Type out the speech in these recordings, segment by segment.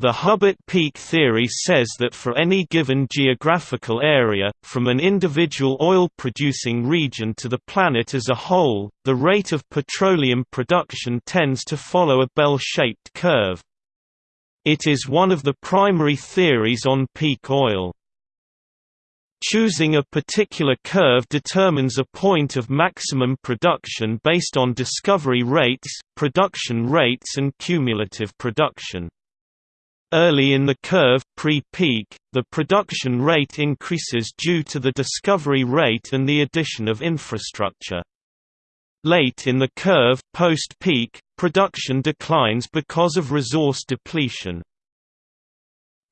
The Hubbert peak theory says that for any given geographical area, from an individual oil-producing region to the planet as a whole, the rate of petroleum production tends to follow a bell-shaped curve. It is one of the primary theories on peak oil. Choosing a particular curve determines a point of maximum production based on discovery rates, production rates and cumulative production. Early in the curve pre-peak, the production rate increases due to the discovery rate and the addition of infrastructure. Late in the curve post-peak, production declines because of resource depletion.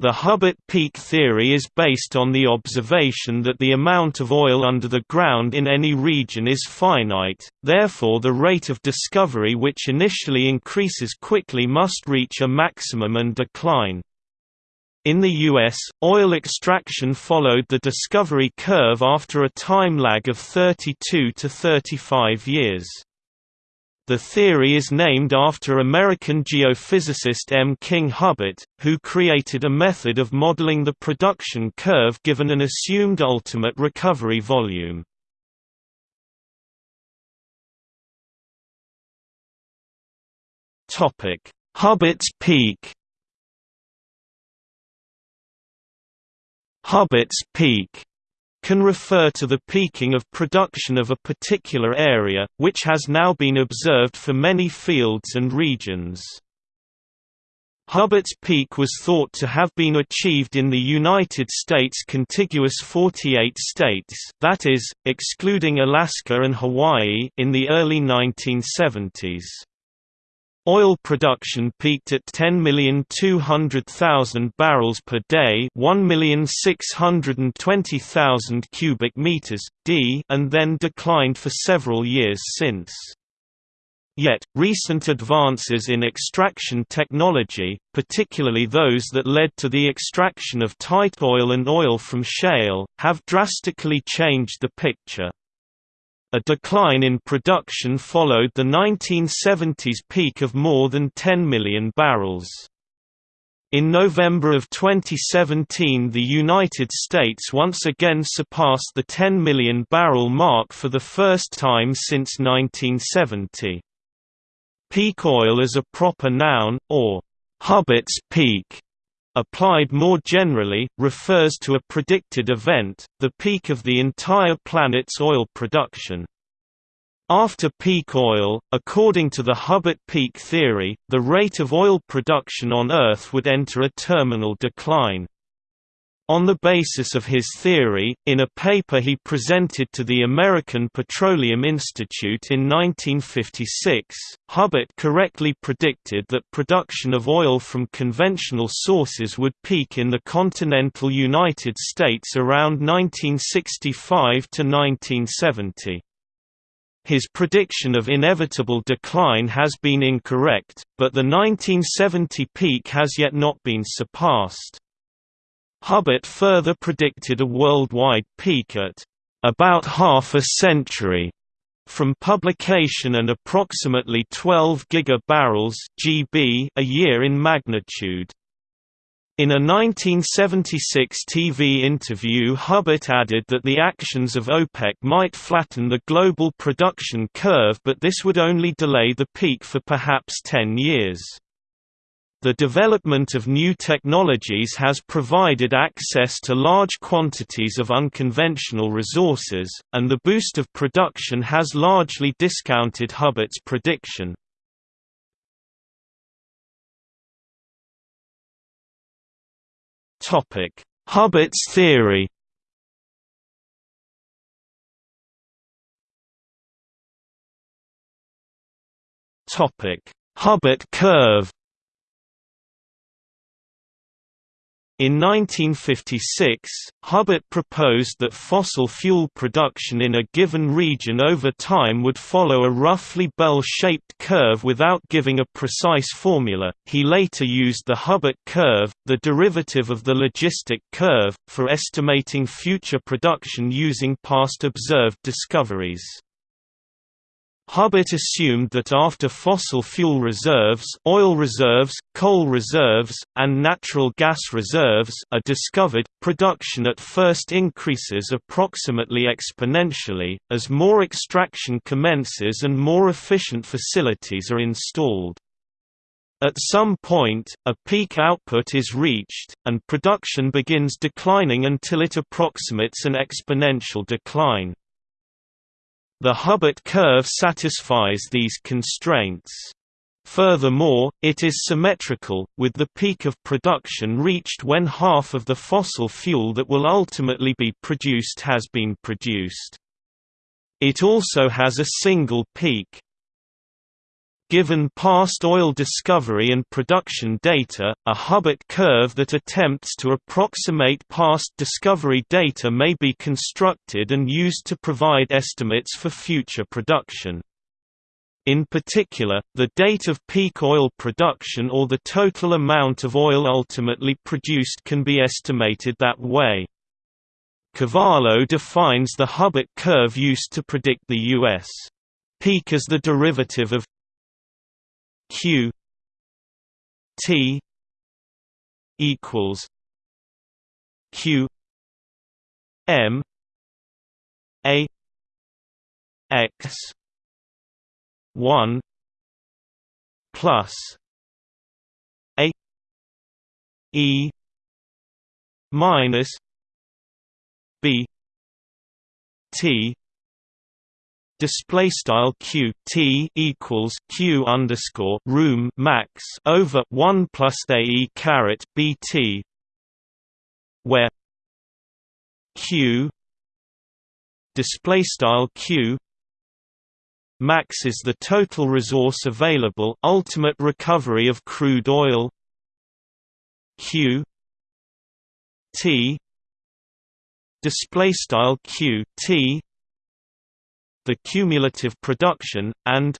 The Hubbert peak theory is based on the observation that the amount of oil under the ground in any region is finite, therefore the rate of discovery which initially increases quickly must reach a maximum and decline. In the U.S., oil extraction followed the discovery curve after a time lag of 32 to 35 years. The theory is named after American geophysicist M. King Hubbert, who created a method of modeling the production curve given an assumed ultimate recovery volume. Hubbert's peak Hubbert's peak can refer to the peaking of production of a particular area, which has now been observed for many fields and regions. Hubbert's peak was thought to have been achieved in the United States contiguous 48 states that is, excluding Alaska and Hawaii in the early 1970s. Oil production peaked at 10,200,000 barrels per day, 1,620,000 cubic meters d, and then declined for several years since. Yet, recent advances in extraction technology, particularly those that led to the extraction of tight oil and oil from shale, have drastically changed the picture. A decline in production followed the 1970s peak of more than 10 million barrels. In November of 2017 the United States once again surpassed the 10 million barrel mark for the first time since 1970. Peak oil as a proper noun, or Hubbert's peak, applied more generally, refers to a predicted event, the peak of the entire planet's oil production. After peak oil, according to the Hubbert peak theory, the rate of oil production on Earth would enter a terminal decline. On the basis of his theory, in a paper he presented to the American Petroleum Institute in 1956, Hubbert correctly predicted that production of oil from conventional sources would peak in the continental United States around 1965 to 1970. His prediction of inevitable decline has been incorrect, but the 1970 peak has yet not been surpassed. Hubbert further predicted a worldwide peak at about half a century from publication and approximately 12 gigabarrels (GB) a year in magnitude. In a 1976 TV interview Hubbert added that the actions of OPEC might flatten the global production curve but this would only delay the peak for perhaps 10 years. The development of new technologies has provided access to large quantities of unconventional resources, and the boost of production has largely discounted Hubbert's prediction. Hubbert's theory Hubbert curve In 1956, Hubbert proposed that fossil fuel production in a given region over time would follow a roughly bell-shaped curve without giving a precise formula. He later used the Hubbert curve, the derivative of the logistic curve, for estimating future production using past observed discoveries. Hubbert assumed that after fossil fuel reserves oil reserves, coal reserves, and natural gas reserves are discovered, production at first increases approximately exponentially, as more extraction commences and more efficient facilities are installed. At some point, a peak output is reached, and production begins declining until it approximates an exponential decline. The Hubbert curve satisfies these constraints. Furthermore, it is symmetrical, with the peak of production reached when half of the fossil fuel that will ultimately be produced has been produced. It also has a single peak, Given past oil discovery and production data, a Hubbert curve that attempts to approximate past discovery data may be constructed and used to provide estimates for future production. In particular, the date of peak oil production or the total amount of oil ultimately produced can be estimated that way. Cavallo defines the Hubbert curve used to predict the U.S. peak as the derivative of q t equals q m a x 1 plus a e minus b t display style q t equals q underscore room max over 1 plus a e caret bt where q display style q max is the total resource available ultimate recovery of crude oil. Q t display style q t the cumulative production and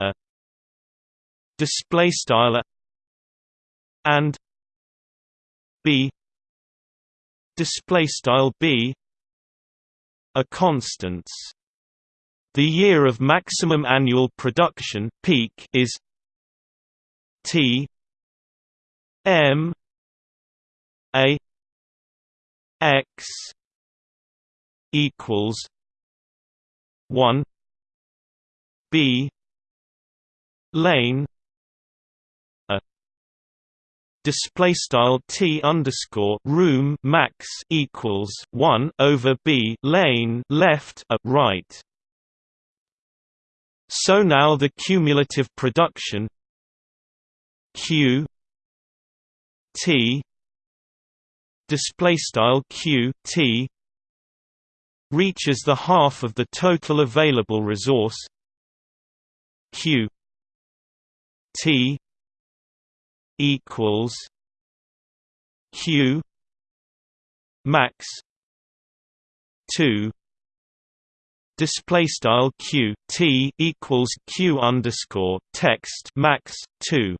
a display style and b display style b are constants. The year of maximum annual production peak is T M A X equals 1 b lane a display style t underscore room max equals 1 over b lane left a right. So now the cumulative production q t display style q t reaches the half of the total available resource Q T equals Q max 2 display style q t equals q underscore text max 2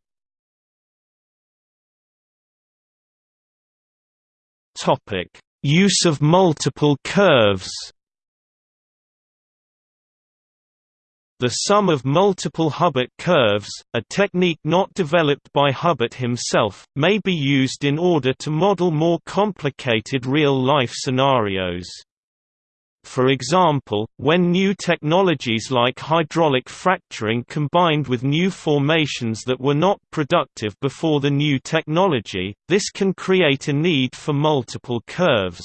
topic Use of multiple curves The sum of multiple Hubbert curves, a technique not developed by Hubbert himself, may be used in order to model more complicated real-life scenarios. For example, when new technologies like hydraulic fracturing combined with new formations that were not productive before the new technology, this can create a need for multiple curves.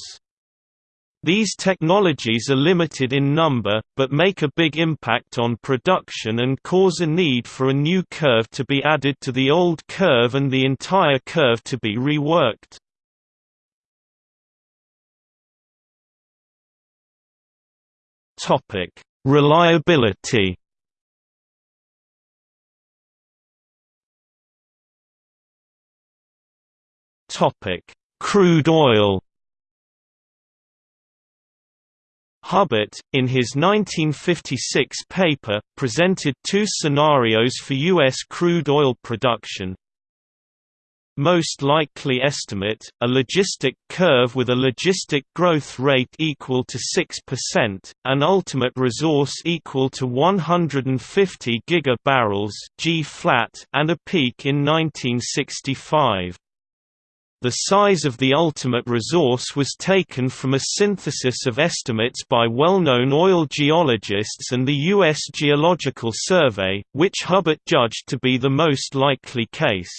These technologies are limited in number, but make a big impact on production and cause a need for a new curve to be added to the old curve and the entire curve to be reworked. Topic: Reliability. Topic: Crude oil. Hubbert, in his 1956 paper, presented two scenarios for U.S. crude oil production. Most likely estimate, a logistic curve with a logistic growth rate equal to 6%, an ultimate resource equal to 150 gigabarrels G flat and a peak in 1965. The size of the ultimate resource was taken from a synthesis of estimates by well-known oil geologists and the U.S. Geological Survey, which Hubbert judged to be the most likely case.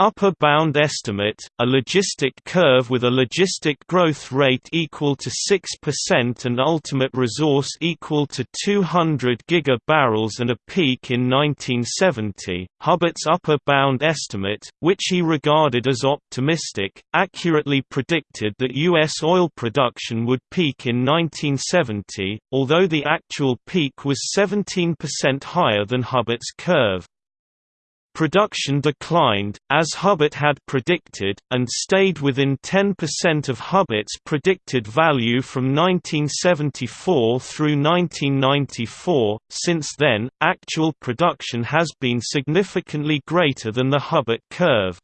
Upper bound estimate, a logistic curve with a logistic growth rate equal to 6% and ultimate resource equal to 200 gigabarrels and a peak in 1970. Hubbert's upper bound estimate, which he regarded as optimistic, accurately predicted that U.S. oil production would peak in 1970, although the actual peak was 17% higher than Hubbert's curve. Production declined, as Hubbert had predicted, and stayed within 10% of Hubbert's predicted value from 1974 through 1994. Since then, actual production has been significantly greater than the Hubbert curve.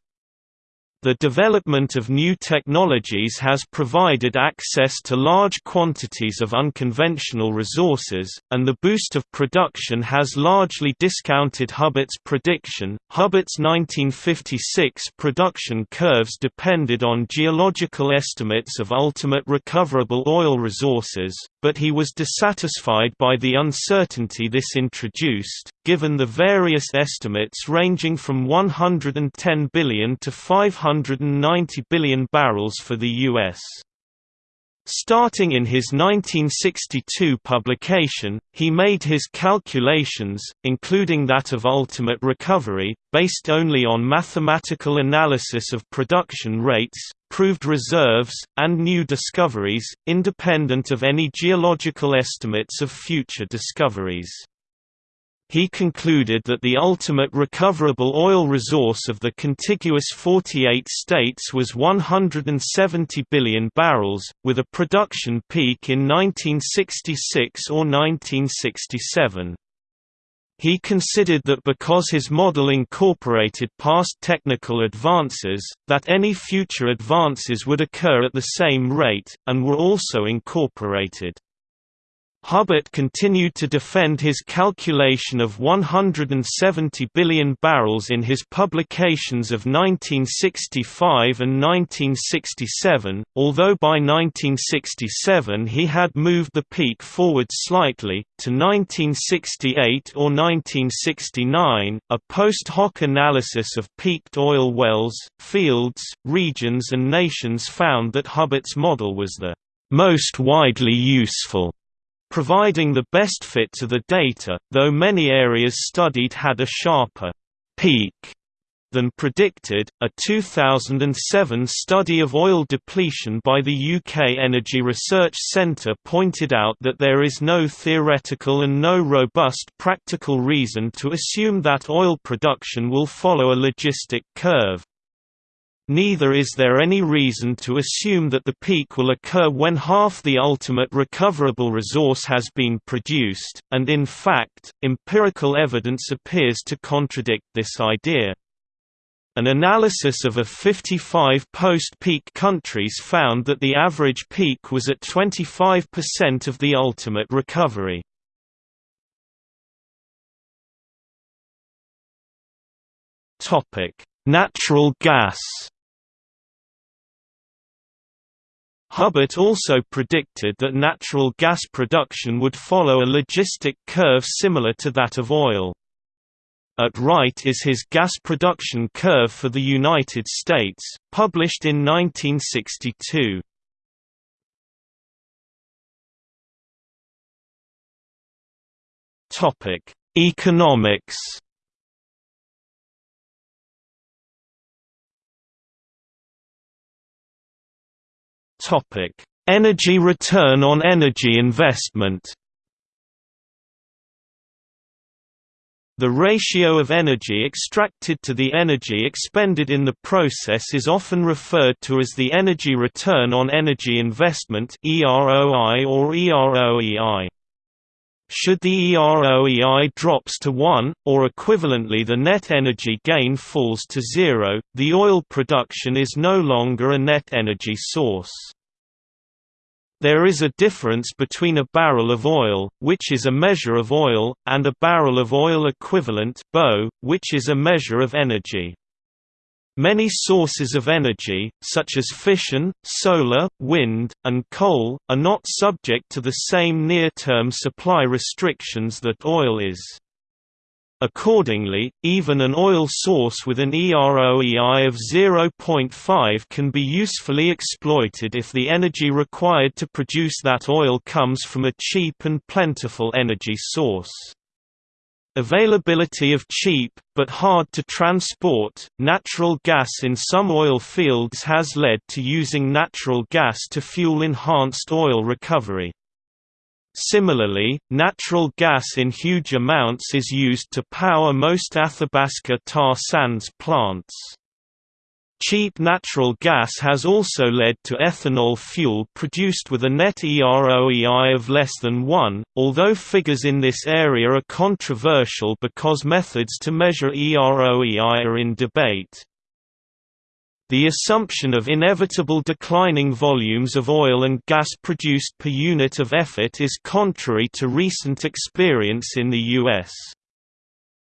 The development of new technologies has provided access to large quantities of unconventional resources, and the boost of production has largely discounted Hubbert's prediction. Hubbert's 1956 production curves depended on geological estimates of ultimate recoverable oil resources, but he was dissatisfied by the uncertainty this introduced, given the various estimates ranging from 110 billion to 590 billion barrels for the U.S. Starting in his 1962 publication, he made his calculations, including that of ultimate recovery, based only on mathematical analysis of production rates, proved reserves, and new discoveries, independent of any geological estimates of future discoveries. He concluded that the ultimate recoverable oil resource of the contiguous 48 states was 170 billion barrels, with a production peak in 1966 or 1967. He considered that because his model incorporated past technical advances, that any future advances would occur at the same rate, and were also incorporated. Hubbert continued to defend his calculation of 170 billion barrels in his publications of 1965 and 1967, although by 1967 he had moved the peak forward slightly, to 1968 or 1969. A post hoc analysis of peaked oil wells, fields, regions, and nations found that Hubbert's model was the most widely useful providing the best fit to the data, though many areas studied had a sharper peak than predicted. A 2007 study of oil depletion by the UK Energy Research Centre pointed out that there is no theoretical and no robust practical reason to assume that oil production will follow a logistic curve. Neither is there any reason to assume that the peak will occur when half the ultimate recoverable resource has been produced, and in fact, empirical evidence appears to contradict this idea. An analysis of a 55 post-peak countries found that the average peak was at 25% of the ultimate recovery. Natural gas Hubbert also predicted that natural gas production would follow a logistic curve similar to that of oil. At right is his gas production curve for the United States, published in 1962. Economics Energy return on energy investment. The ratio of energy extracted to the energy expended in the process is often referred to as the energy return on energy investment (EROI or EROEI). Should the EROEI drops to 1, or equivalently the net energy gain falls to zero, the oil production is no longer a net energy source. There is a difference between a barrel of oil, which is a measure of oil, and a barrel of oil equivalent which is a measure of energy. Many sources of energy, such as fission, solar, wind, and coal, are not subject to the same near-term supply restrictions that oil is. Accordingly, even an oil source with an EROEI of 0.5 can be usefully exploited if the energy required to produce that oil comes from a cheap and plentiful energy source. Availability of cheap, but hard to transport, natural gas in some oil fields has led to using natural gas to fuel enhanced oil recovery. Similarly, natural gas in huge amounts is used to power most Athabasca tar sands plants. Cheap natural gas has also led to ethanol fuel produced with a net EROEI of less than 1, although figures in this area are controversial because methods to measure EROEI are in debate. The assumption of inevitable declining volumes of oil and gas produced per unit of effort is contrary to recent experience in the U.S.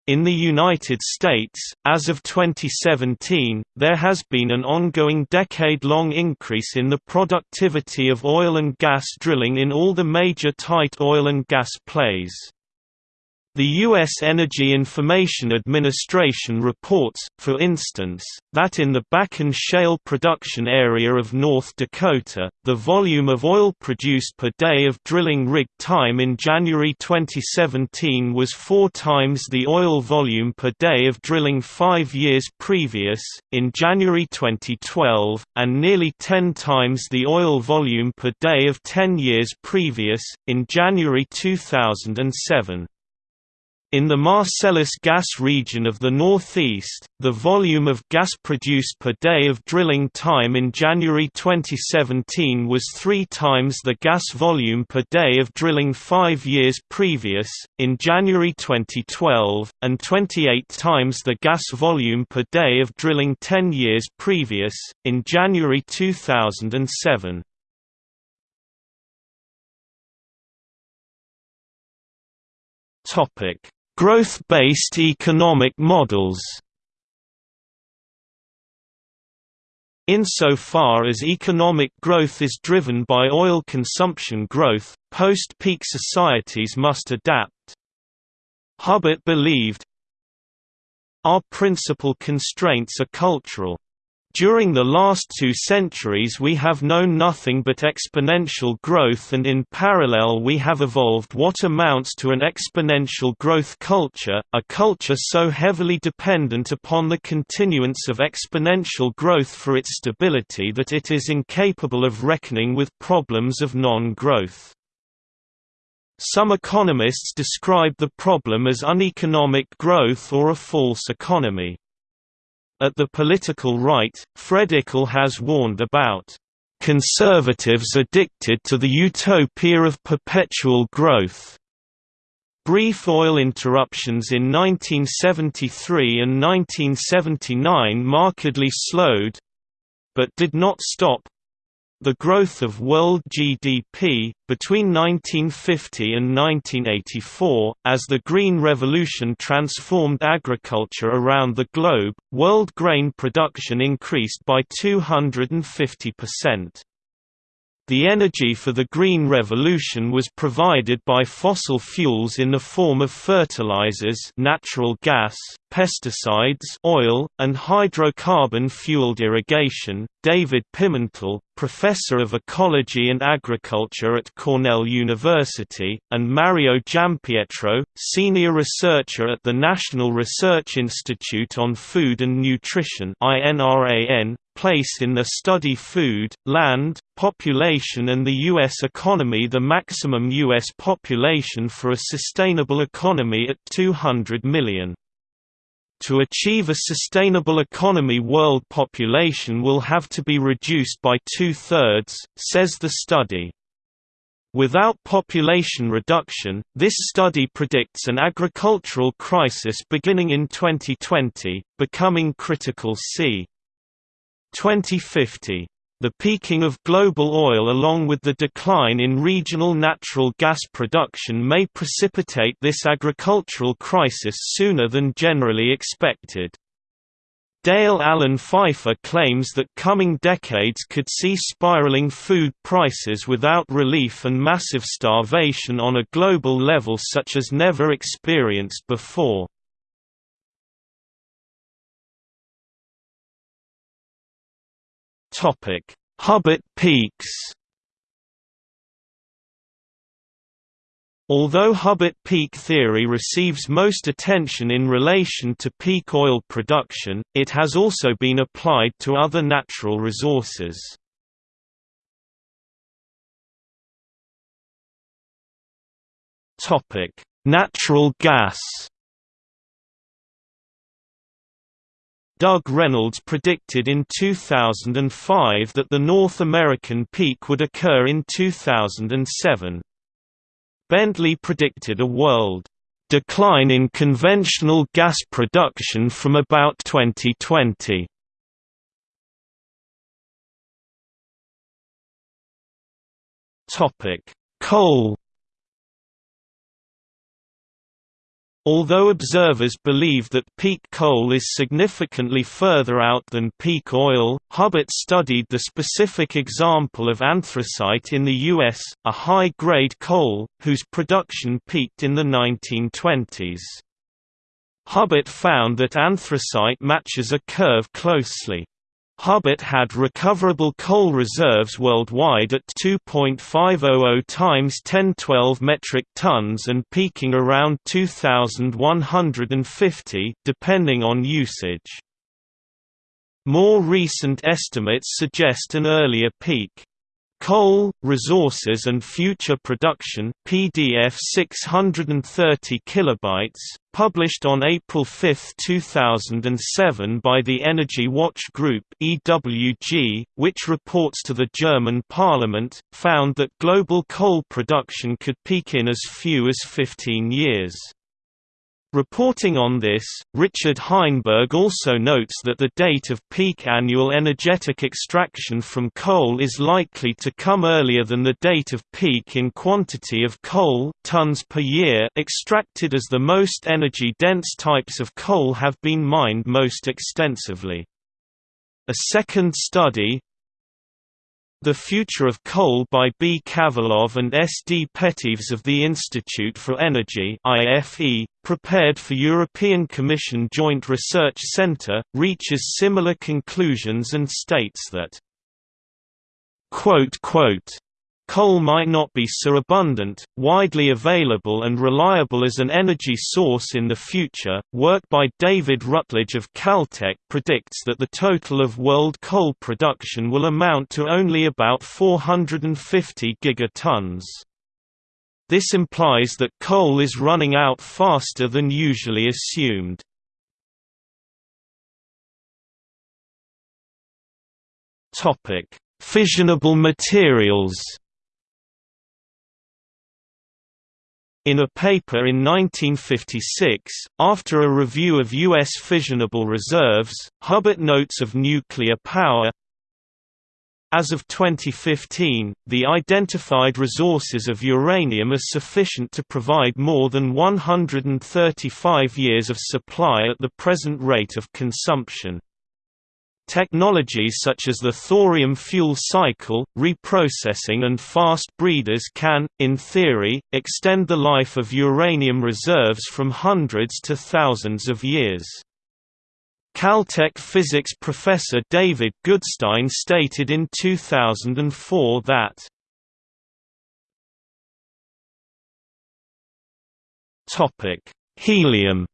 In the United States, as of 2017, there has been an ongoing decade-long increase in the productivity of oil and gas drilling in all the major tight oil and gas plays. The U.S. Energy Information Administration reports, for instance, that in the Bakken Shale production area of North Dakota, the volume of oil produced per day of drilling rig time in January 2017 was four times the oil volume per day of drilling five years previous, in January 2012, and nearly ten times the oil volume per day of ten years previous, in January 2007. In the Marcellus gas region of the northeast, the volume of gas produced per day of drilling time in January 2017 was three times the gas volume per day of drilling five years previous, in January 2012, and 28 times the gas volume per day of drilling 10 years previous, in January 2007. Topic Growth-based economic models Insofar as economic growth is driven by oil consumption growth, post-peak societies must adapt. Hubbert believed, Our principal constraints are cultural. During the last two centuries we have known nothing but exponential growth and in parallel we have evolved what amounts to an exponential growth culture, a culture so heavily dependent upon the continuance of exponential growth for its stability that it is incapable of reckoning with problems of non-growth. Some economists describe the problem as uneconomic growth or a false economy. At the political right, Fred Ickle has warned about conservatives addicted to the utopia of perpetual growth. Brief oil interruptions in 1973 and 1979 markedly slowed but did not stop the growth of world GDP, between 1950 and 1984, as the Green Revolution transformed agriculture around the globe, world grain production increased by 250%. The energy for the Green Revolution was provided by fossil fuels in the form of fertilizers natural gas, pesticides oil, and hydrocarbon-fueled irrigation. David Pimentel, professor of ecology and agriculture at Cornell University, and Mario Giampietro, senior researcher at the National Research Institute on Food and Nutrition place in the study food, land, population and the U.S. economy the maximum U.S. population for a sustainable economy at 200 million. To achieve a sustainable economy world population will have to be reduced by two-thirds, says the study. Without population reduction, this study predicts an agricultural crisis beginning in 2020, becoming critical c. 2050. The peaking of global oil along with the decline in regional natural gas production may precipitate this agricultural crisis sooner than generally expected. Dale Allen Pfeiffer claims that coming decades could see spiraling food prices without relief and massive starvation on a global level such as never experienced before. Hubbert peaks Although Hubbert peak theory receives most attention in relation to peak oil production, it has also been applied to other natural resources. Natural gas Doug Reynolds predicted in 2005 that the North American peak would occur in 2007. Bentley predicted a world decline in conventional gas production from about 2020. Topic: Coal Although observers believe that peak coal is significantly further out than peak oil, Hubbert studied the specific example of anthracite in the U.S., a high-grade coal, whose production peaked in the 1920s. Hubbert found that anthracite matches a curve closely. Hubbert had recoverable coal reserves worldwide at 2.500 times 1012 metric tons and peaking around 2150 depending on usage. More recent estimates suggest an earlier peak. Coal, Resources and Future Production PDF 630 kilobytes, published on April 5, 2007 by the Energy Watch Group EWG, which reports to the German parliament, found that global coal production could peak in as few as 15 years. Reporting on this, Richard Heinberg also notes that the date of peak annual energetic extraction from coal is likely to come earlier than the date of peak in quantity of coal tons per year extracted as the most energy-dense types of coal have been mined most extensively. A second study, the Future of Coal by B. Kavalov and S. D. Peteves of the Institute for Energy IFE, prepared for European Commission Joint Research Centre, reaches similar conclusions and states that Coal might not be so abundant, widely available and reliable as an energy source in the future. Work by David Rutledge of Caltech predicts that the total of world coal production will amount to only about 450 gigatons. This implies that coal is running out faster than usually assumed. Topic: Fissionable materials. In a paper in 1956, after a review of U.S. fissionable reserves, Hubbert notes of nuclear power as of 2015, the identified resources of uranium are sufficient to provide more than 135 years of supply at the present rate of consumption. Technologies such as the thorium fuel cycle, reprocessing and fast breeders can, in theory, extend the life of uranium reserves from hundreds to thousands of years. Caltech physics professor David Goodstein stated in 2004 that Helium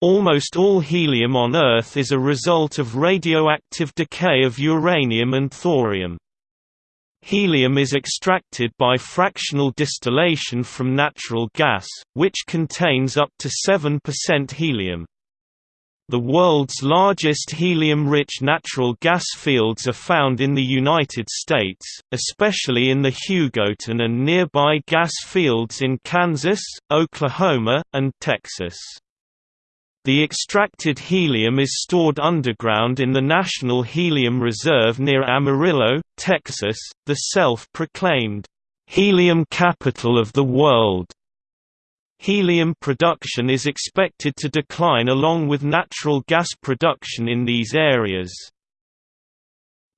Almost all helium on Earth is a result of radioactive decay of uranium and thorium. Helium is extracted by fractional distillation from natural gas, which contains up to 7% helium. The world's largest helium-rich natural gas fields are found in the United States, especially in the Hugoton and nearby gas fields in Kansas, Oklahoma, and Texas. The extracted helium is stored underground in the National Helium Reserve near Amarillo, Texas, the self-proclaimed, "...helium capital of the world." Helium production is expected to decline along with natural gas production in these areas.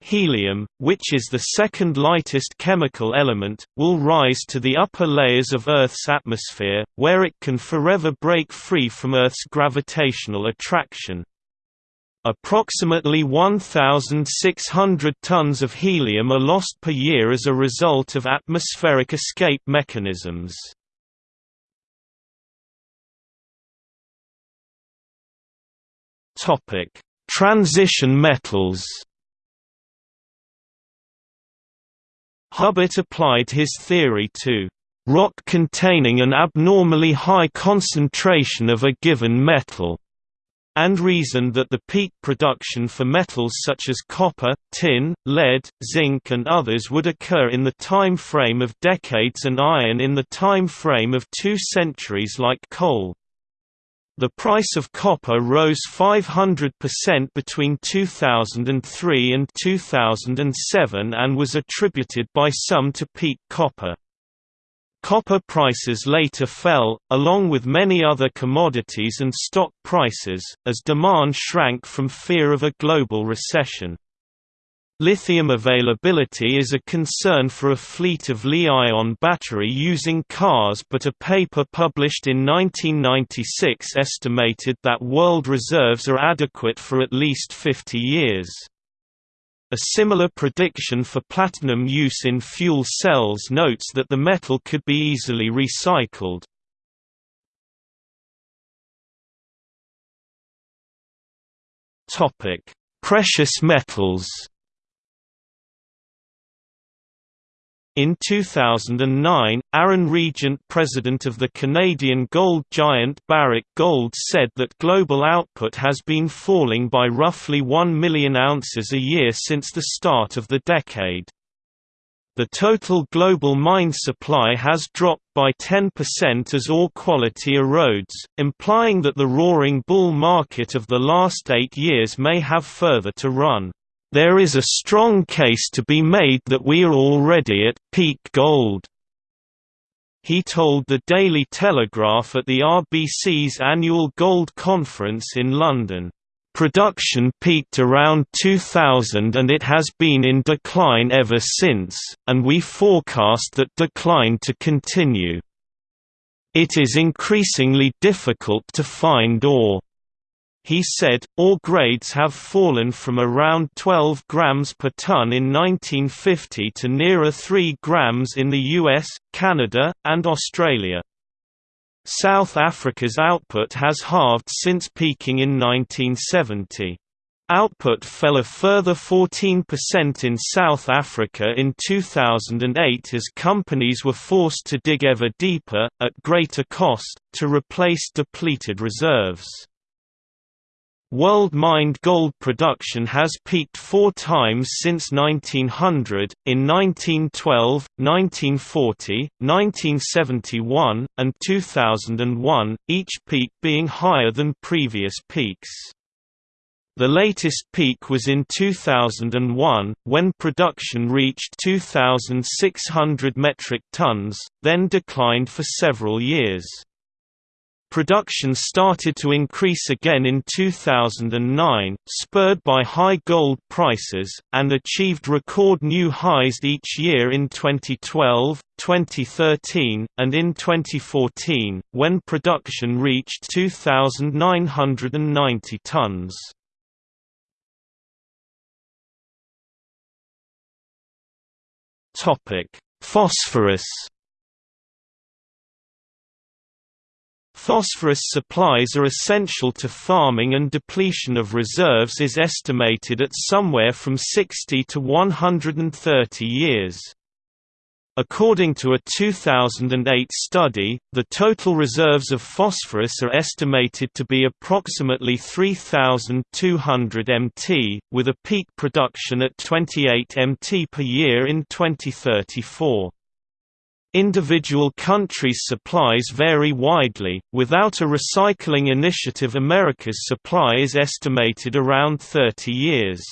Helium, which is the second lightest chemical element, will rise to the upper layers of Earth's atmosphere, where it can forever break free from Earth's gravitational attraction. Approximately 1,600 tons of helium are lost per year as a result of atmospheric escape mechanisms. Transition metals. Hubbert applied his theory to rock containing an abnormally high concentration of a given metal, and reasoned that the peak production for metals such as copper, tin, lead, zinc and others would occur in the time frame of decades and iron in the time frame of two centuries like coal. The price of copper rose 500% between 2003 and 2007 and was attributed by some to peak copper. Copper prices later fell, along with many other commodities and stock prices, as demand shrank from fear of a global recession. Lithium availability is a concern for a fleet of Li-ion battery using cars but a paper published in 1996 estimated that world reserves are adequate for at least 50 years. A similar prediction for platinum use in fuel cells notes that the metal could be easily recycled. Precious metals In 2009, Aaron Regent president of the Canadian gold giant Barrick Gold said that global output has been falling by roughly 1 million ounces a year since the start of the decade. The total global mine supply has dropped by 10% as ore quality erodes, implying that the roaring bull market of the last eight years may have further to run. There is a strong case to be made that we are already at peak gold. He told the Daily Telegraph at the RBC's annual gold conference in London. Production peaked around 2000 and it has been in decline ever since, and we forecast that decline to continue. It is increasingly difficult to find ore. He said, ore grades have fallen from around 12 grams per ton in 1950 to nearer 3 grams in the US, Canada, and Australia. South Africa's output has halved since peaking in 1970. Output fell a further 14% in South Africa in 2008 as companies were forced to dig ever deeper, at greater cost, to replace depleted reserves. World mined gold production has peaked four times since 1900, in 1912, 1940, 1971, and 2001, each peak being higher than previous peaks. The latest peak was in 2001, when production reached 2,600 metric tons, then declined for several years. Production started to increase again in 2009, spurred by high gold prices, and achieved record new highs each year in 2012, 2013, and in 2014, when production reached 2,990 tons. Phosphorus Phosphorus supplies are essential to farming and depletion of reserves is estimated at somewhere from 60 to 130 years. According to a 2008 study, the total reserves of phosphorus are estimated to be approximately 3,200 mt, with a peak production at 28 mt per year in 2034. Individual countries' supplies vary widely. Without a recycling initiative, America's supply is estimated around 30 years.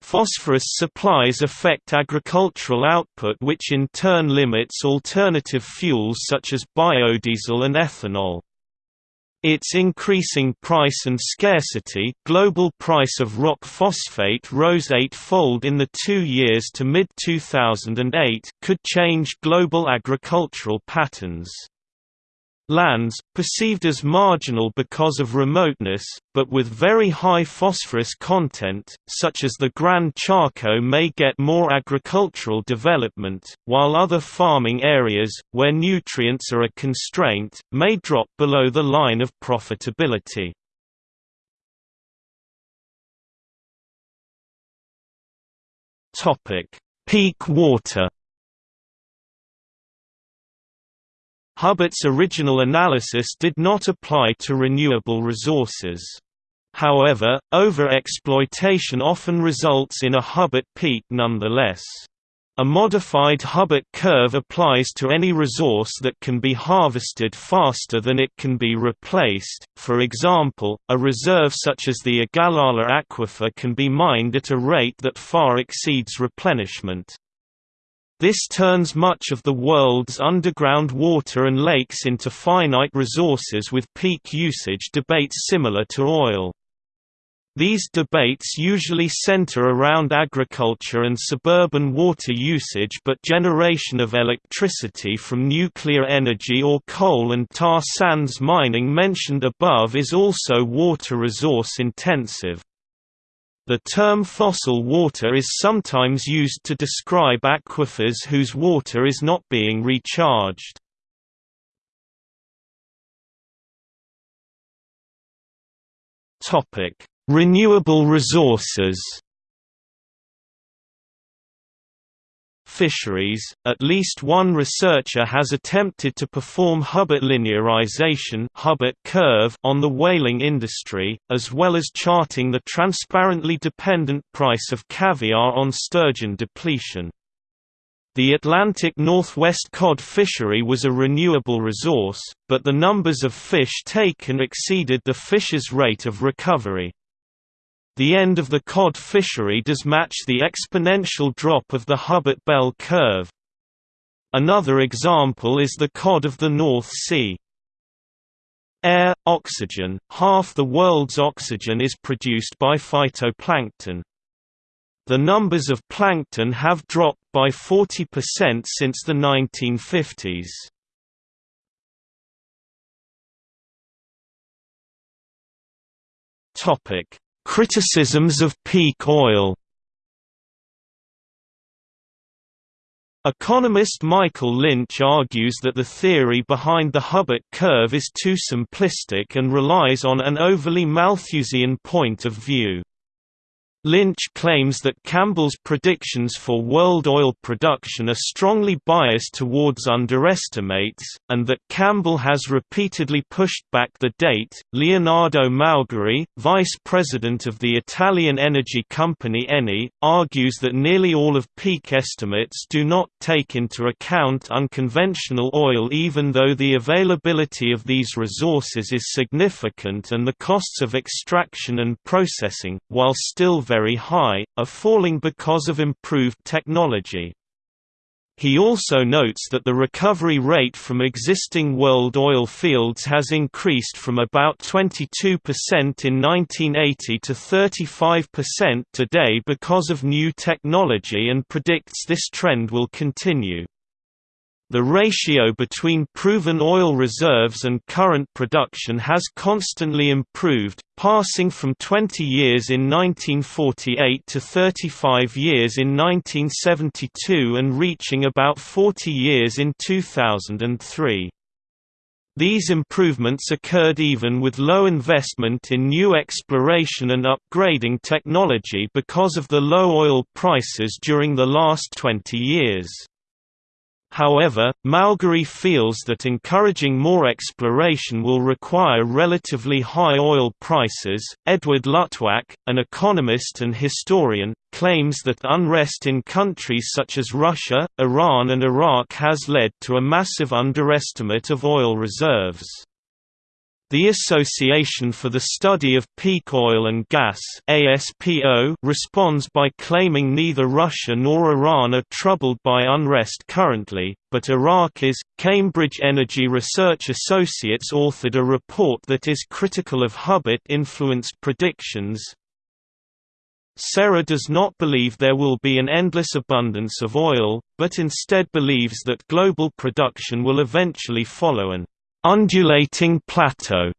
Phosphorus supplies affect agricultural output which in turn limits alternative fuels such as biodiesel and ethanol. Its increasing price and scarcity global price of rock phosphate rose eightfold in the two years to mid-2008 could change global agricultural patterns. Lands, perceived as marginal because of remoteness, but with very high phosphorus content, such as the Grand Chaco may get more agricultural development, while other farming areas, where nutrients are a constraint, may drop below the line of profitability. Peak water Hubbert's original analysis did not apply to renewable resources. However, over-exploitation often results in a Hubbert peak nonetheless. A modified Hubbert curve applies to any resource that can be harvested faster than it can be replaced, for example, a reserve such as the Ogallala Aquifer can be mined at a rate that far exceeds replenishment. This turns much of the world's underground water and lakes into finite resources with peak usage debates similar to oil. These debates usually center around agriculture and suburban water usage but generation of electricity from nuclear energy or coal and tar sands mining mentioned above is also water resource intensive. The term fossil water is sometimes used to describe aquifers whose water is not being recharged. Renewable resources fisheries, at least one researcher has attempted to perform Hubbert linearization Hubbert curve on the whaling industry, as well as charting the transparently dependent price of caviar on sturgeon depletion. The Atlantic Northwest cod fishery was a renewable resource, but the numbers of fish taken exceeded the fish's rate of recovery. The end of the cod fishery does match the exponential drop of the Hubbert bell curve. Another example is the cod of the North Sea. Air, oxygen, half the world's oxygen is produced by phytoplankton. The numbers of plankton have dropped by 40% since the 1950s. Topic: Criticisms of peak oil Economist Michael Lynch argues that the theory behind the Hubbert curve is too simplistic and relies on an overly Malthusian point of view. Lynch claims that Campbell's predictions for world oil production are strongly biased towards underestimates, and that Campbell has repeatedly pushed back the date. Leonardo Maugeri, vice president of the Italian energy company Eni, argues that nearly all of peak estimates do not take into account unconventional oil even though the availability of these resources is significant and the costs of extraction and processing, while still very very high, are falling because of improved technology. He also notes that the recovery rate from existing world oil fields has increased from about 22% in 1980 to 35% today because of new technology and predicts this trend will continue. The ratio between proven oil reserves and current production has constantly improved, passing from 20 years in 1948 to 35 years in 1972 and reaching about 40 years in 2003. These improvements occurred even with low investment in new exploration and upgrading technology because of the low oil prices during the last 20 years. However, Maugeri feels that encouraging more exploration will require relatively high oil prices. Edward Luttwak, an economist and historian, claims that unrest in countries such as Russia, Iran, and Iraq has led to a massive underestimate of oil reserves. The Association for the Study of Peak Oil and Gas ASPO responds by claiming neither Russia nor Iran are troubled by unrest currently, but Iraq is. Cambridge Energy Research Associates authored a report that is critical of Hubbert-influenced predictions. CERA does not believe there will be an endless abundance of oil, but instead believes that global production will eventually follow an undulating plateau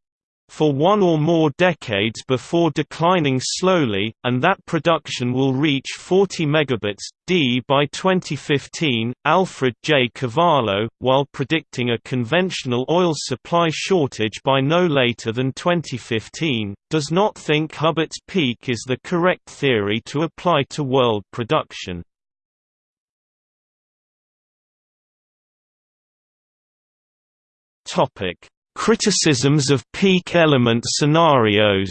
for one or more decades before declining slowly, and that production will reach 40 megabits d by 2015. Alfred J. Cavallo, while predicting a conventional oil supply shortage by no later than 2015, does not think Hubbert's peak is the correct theory to apply to world production. Topic: Criticisms of peak element scenarios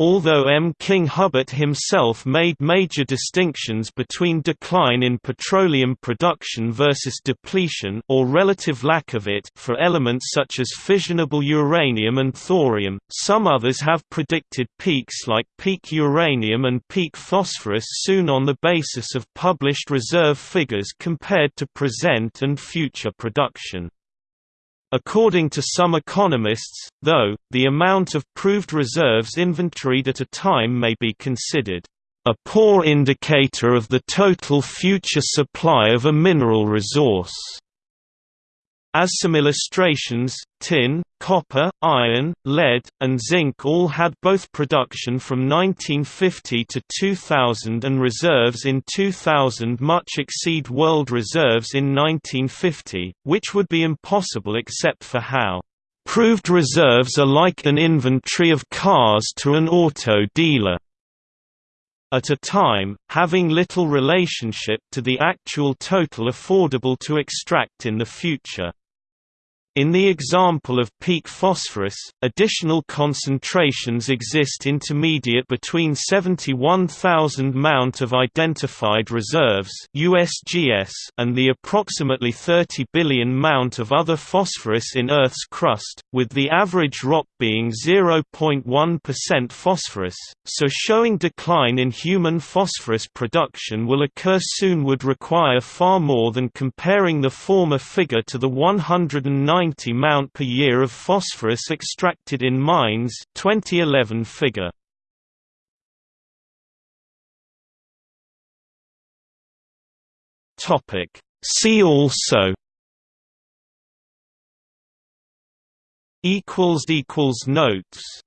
Although M. King Hubbert himself made major distinctions between decline in petroleum production versus depletion or relative lack of it for elements such as fissionable uranium and thorium, some others have predicted peaks like peak uranium and peak phosphorus soon on the basis of published reserve figures compared to present and future production. According to some economists, though, the amount of proved reserves inventoried at a time may be considered a poor indicator of the total future supply of a mineral resource. As some illustrations, tin, copper, iron, lead, and zinc all had both production from 1950 to 2000 and reserves in 2000 much exceed world reserves in 1950, which would be impossible except for how proved reserves are like an inventory of cars to an auto dealer at a time, having little relationship to the actual total affordable to extract in the future. In the example of peak phosphorus, additional concentrations exist intermediate between 71,000 mount of identified reserves USGS and the approximately 30 billion mount of other phosphorus in Earth's crust, with the average rock being 0.1% phosphorus, so showing decline in human phosphorus production will occur soon would require far more than comparing the former figure to the 109 90 mount per year of phosphorus extracted in mines 2011 figure. Topic. See also. Equals equals notes